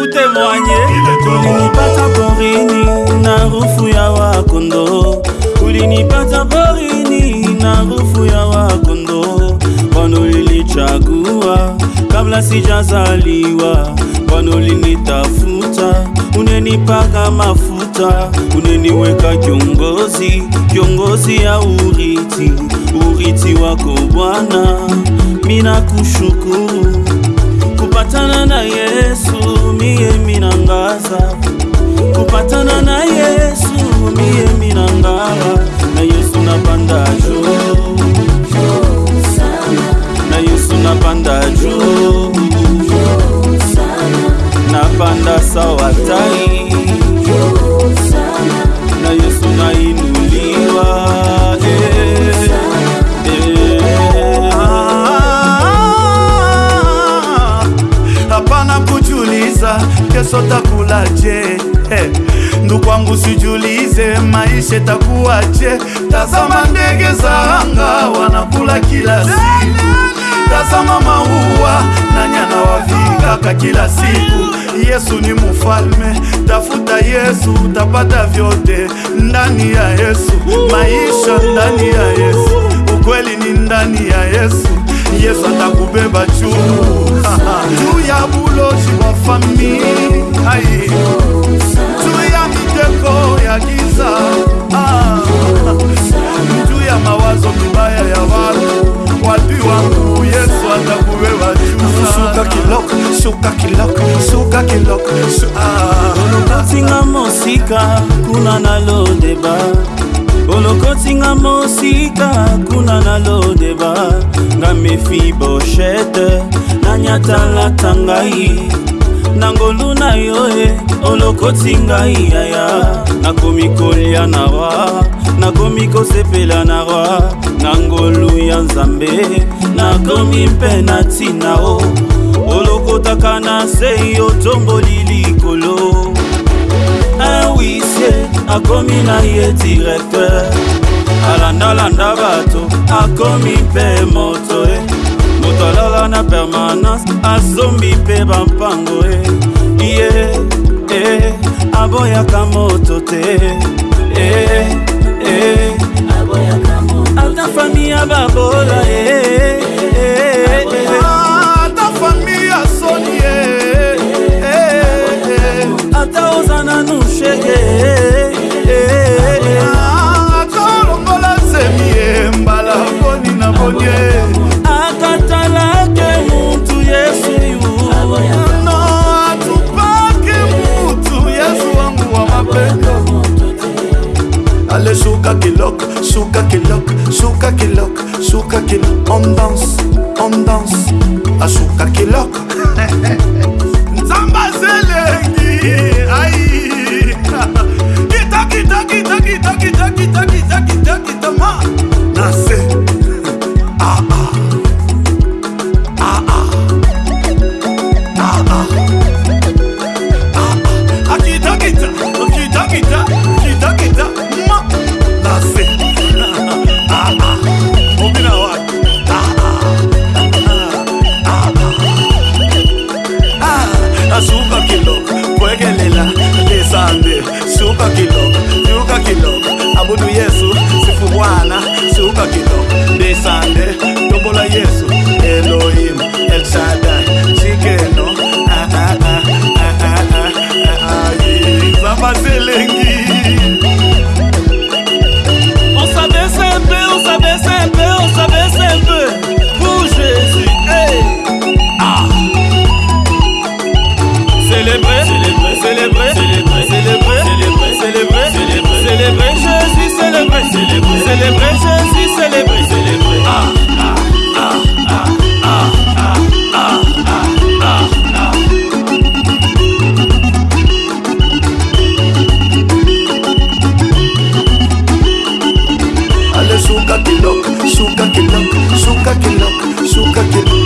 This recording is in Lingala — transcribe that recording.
ku témoigne kulinipata na rufu ya wakondo kulinipata porini na harufu ya wakondo kwano kabla sijazaliwa kwano linitafuta unenipaka mafuta uneniweka kiongozi kiongozi ya uriti uriti wako bwana mina kushukuru miyemi na ngaza kupatana na yesu miyemi na ngala na yesu na bandaju kesho takulaje? ndugu wangu sijulize, maisha itakuwaje? Tazama ndege za anga wanakula kila siku, tazama maua na nyana kila siku. Yesu ni mufalme, tafuta Yesu utapata vyote ndani ya Yesu, maisha ndani ya Yesu, ukweli ni ndani ya Yesu. Yesu atakubeba juu juu ya buloji wa familia hai juu ya miteko ya giza ah, juu ya mawazo mibaya ya watu wapi wangu yesu atakuwewa olokotinga mosika kuna na lodeba olokotinga mosika kuna na lodeba nga mefi boshete nanyatalata ngai na ngolu na yo e olokoti ngai yaya nakomi kolia na roi nakomi kosepela na roi na ngolu ya nzambe nakomi mpe na ntina o oh. olokotaka na sei otomboli likolo awisie akomi na ye directeur alandalanda bato akomi mpe moto e moto ala na permanence azombi mpe bampango e ye e aboyaka moto te e e ata fami ya babola e ata fami ya soni e ata oza nanu shege e, e, e, e, e, e, e, e, e, kilok, souka kilok, souka kilok On danse, on danse, à souka kilok Nzamba zelengi, aïe Kita, kita, kita, kita, kita, kita, kita, kita, kita, kita, ma Nase, nzambe suka kiloko suka kiloko abudu yesu sifu bwana suka kiloko ndisande tombola yesu elohimu Allez, souka kilok, souka kilok, souka kilok, souka kilok